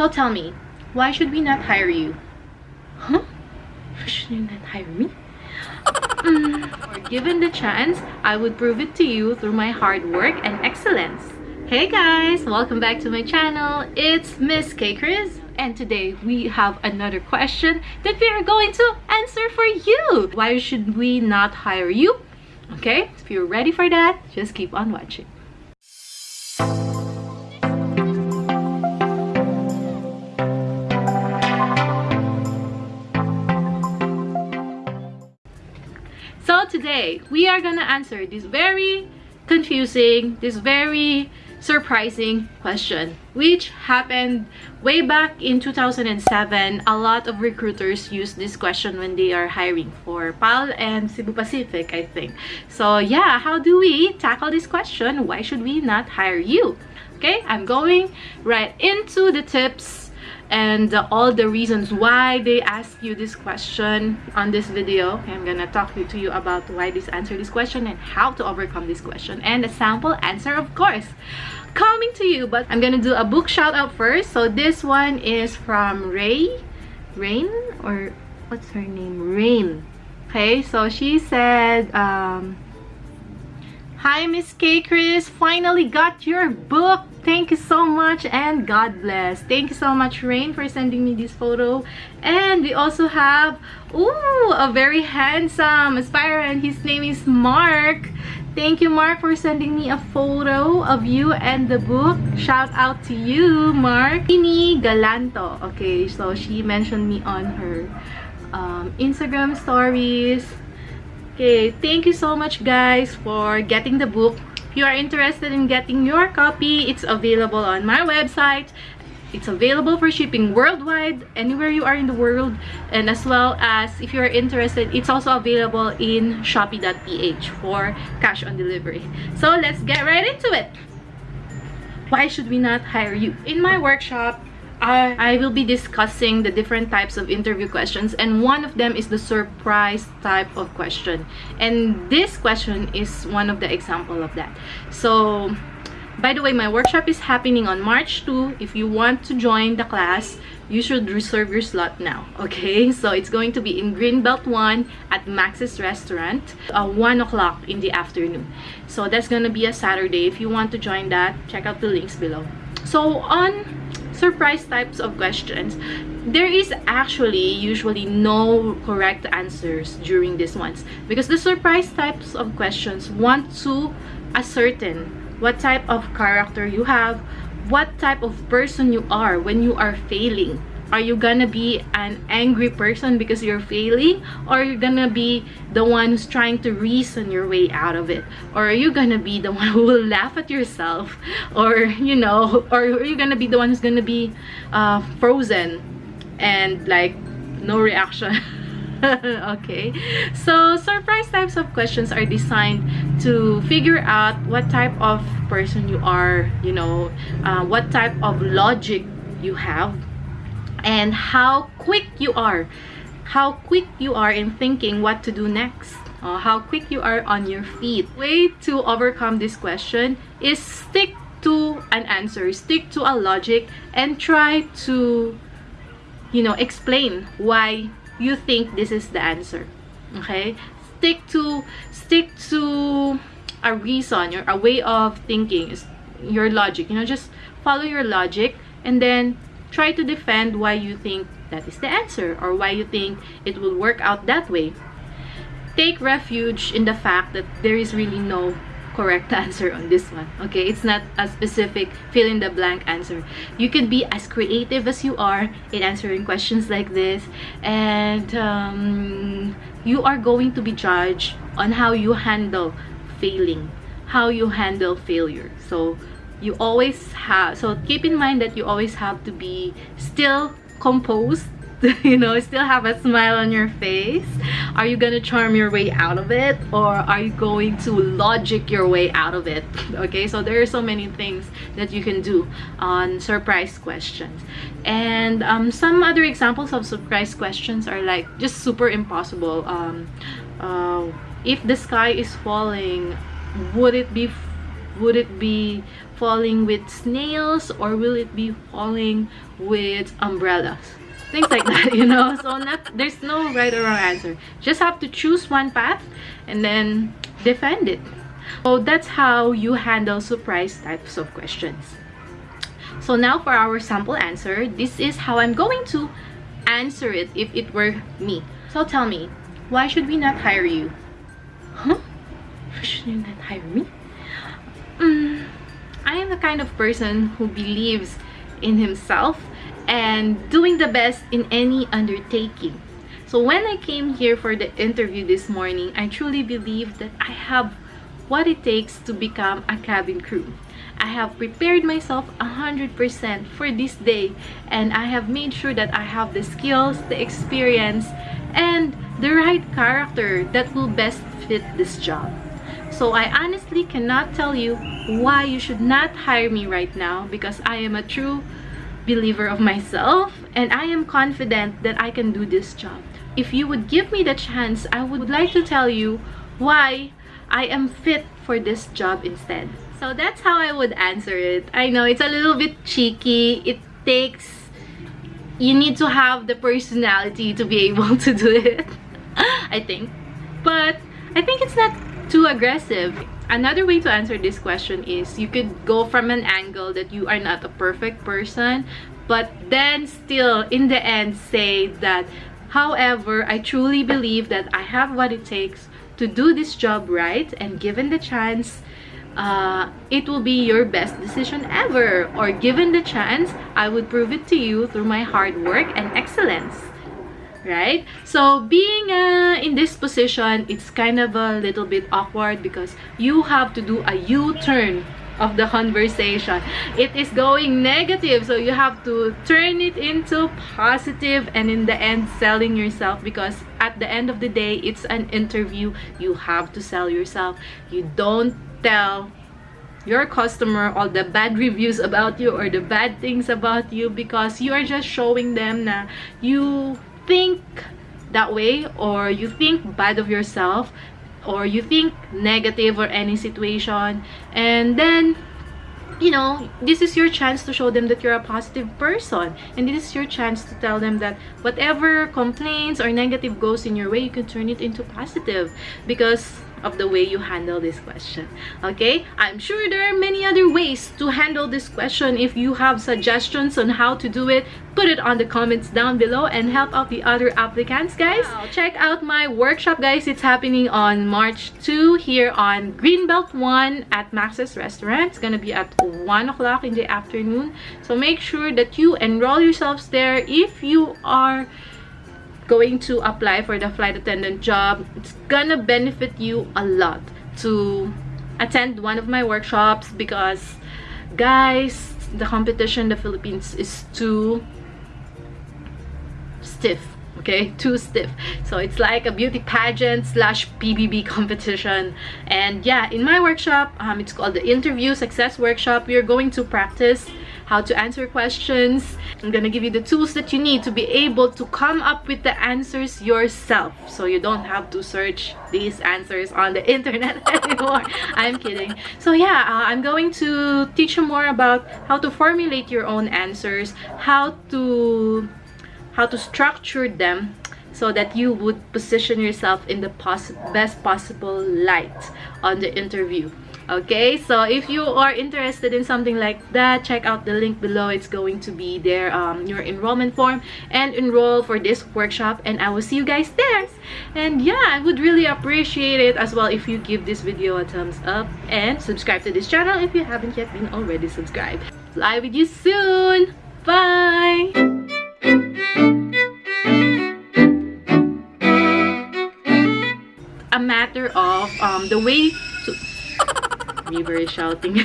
So tell me, why should we not hire you? Huh? Why should you not hire me? Mm, or given the chance, I would prove it to you through my hard work and excellence. Hey guys, welcome back to my channel. It's Miss K Chris and today we have another question that we are going to answer for you. Why should we not hire you? Okay, if you're ready for that, just keep on watching. So today, we are gonna answer this very confusing, this very surprising question which happened way back in 2007 a lot of recruiters use this question when they are hiring for PAL and Cebu Pacific I think. So yeah how do we tackle this question? Why should we not hire you? Okay I'm going right into the tips and uh, all the reasons why they ask you this question on this video i'm gonna talk to you about why this answer this question and how to overcome this question and a sample answer of course coming to you but i'm gonna do a book shout out first so this one is from ray rain or what's her name rain okay so she said um Hi, Miss K. Chris. Finally got your book. Thank you so much and God bless. Thank you so much, Rain, for sending me this photo. And we also have, ooh, a very handsome aspirant. His name is Mark. Thank you, Mark, for sending me a photo of you and the book. Shout out to you, Mark. Ini Galanto. Okay, so she mentioned me on her um, Instagram stories Okay, thank you so much guys for getting the book. If you are interested in getting your copy, it's available on my website. It's available for shipping worldwide, anywhere you are in the world. And as well as, if you are interested, it's also available in Shopee.ph for cash on delivery. So let's get right into it. Why should we not hire you? In my workshop, I, I will be discussing the different types of interview questions and one of them is the surprise type of question. And this question is one of the example of that. So by the way my workshop is happening on march 2 if you want to join the class you should reserve your slot now okay? So it's going to be in greenbelt 1 at max's restaurant uh, 1 o'clock in the afternoon. So that's gonna be a saturday. If you want to join that check out the links below. So on surprise types of questions. There is actually usually no correct answers during these ones because the surprise types of questions want to ascertain what type of character you have what type of person you are when you are failing are you gonna be an angry person because you're failing? Or are you gonna be the one who's trying to reason your way out of it? Or are you gonna be the one who will laugh at yourself? Or you know or are you gonna be the one who's gonna be uh, frozen and like no reaction? Okay. So surprise types of questions are designed to figure out what type of person you are you know uh, what type of logic you have and how quick you are. How quick you are in thinking what to do next. Uh, how quick you are on your feet. Way to overcome this question is stick to an answer stick to a logic and try to you know explain why you think this is the answer. Okay? Stick to stick to a reason or a way of thinking your logic. You know just follow your logic and then try to defend why you think that is the answer or why you think it will work out that way. Take refuge in the fact that there is really no correct answer on this one okay? It's not a specific fill in the blank answer. You can be as creative as you are in answering questions like this and um, you are going to be judged on how you handle failing how you handle failure. So you always have so keep in mind that you always have to be still composed you know still have a smile on your face. Are you gonna charm your way out of it or are you going to logic your way out of it? Okay so there are so many things that you can do on surprise questions. And um, some other examples of surprise questions are like just super impossible. Um, uh, if the sky is falling would it be would it be falling with snails or will it be falling with umbrellas? Things like that you know? So not there's no right or wrong answer. Just have to choose one path and then defend it. So that's how you handle surprise types of questions. So now for our sample answer this is how i'm going to answer it if it were me. So tell me why should we not hire you? Huh? Why should you not hire me? Mm, i am the kind of person who believes in himself and doing the best in any undertaking. So when I came here for the interview this morning, I truly believe that I have what it takes to become a cabin crew. I have prepared myself 100% for this day and I have made sure that I have the skills, the experience, and the right character that will best fit this job. So I honestly cannot tell you why you should not hire me right now because I am a true believer of myself and I am confident that I can do this job. If you would give me the chance, I would like to tell you why I am fit for this job instead. So that's how I would answer it. I know it's a little bit cheeky. It takes you need to have the personality to be able to do it. I think. But I think it's not too aggressive. Another way to answer this question is you could go from an angle that you are not a perfect person, but then still in the end say that, however, I truly believe that I have what it takes to do this job right and given the chance, uh, it will be your best decision ever or given the chance i would prove it to you through my hard work and excellence right? So being uh, in this position it's kind of a little bit awkward because you have to do a u-turn of the conversation. It is going negative so you have to turn it into positive and in the end selling yourself because at the end of the day it's an interview. You have to sell yourself. You don't tell your customer all the bad reviews about you or the bad things about you because you are just showing them that you think that way or you think bad of yourself or you think negative or any situation and then you know this is your chance to show them that you're a positive person and this is your chance to tell them that whatever complaints or negative goes in your way you can turn it into positive because of the way you handle this question okay? I'm sure there are many other ways to handle this question. If you have suggestions on how to do it put it on the comments down below and help out the other applicants guys. Wow. check out my workshop guys. It's happening on march 2 here on greenbelt 1 at max's restaurant. It's gonna be at 1 o'clock in the afternoon. So make sure that you enroll yourselves there. If you are going to apply for the flight attendant job it's gonna benefit you a lot to attend one of my workshops because guys the competition in the philippines is too stiff okay? Too stiff. So it's like a beauty pageant slash pbb competition. And yeah in my workshop um it's called the interview success workshop. We are going to practice how to answer questions. I'm gonna give you the tools that you need to be able to come up with the answers yourself. So you don't have to search these answers on the internet anymore. I'm kidding. So yeah, uh, I'm going to teach you more about how to formulate your own answers, how to how to structure them so that you would position yourself in the best possible light on the interview okay so if you are interested in something like that check out the link below. It's going to be there um, your enrollment form. And enroll for this workshop and i will see you guys there. And yeah i would really appreciate it as well if you give this video a thumbs up and subscribe to this channel if you haven't yet been already subscribed. Fly with you soon. Bye. A matter of um, the way to very shouting.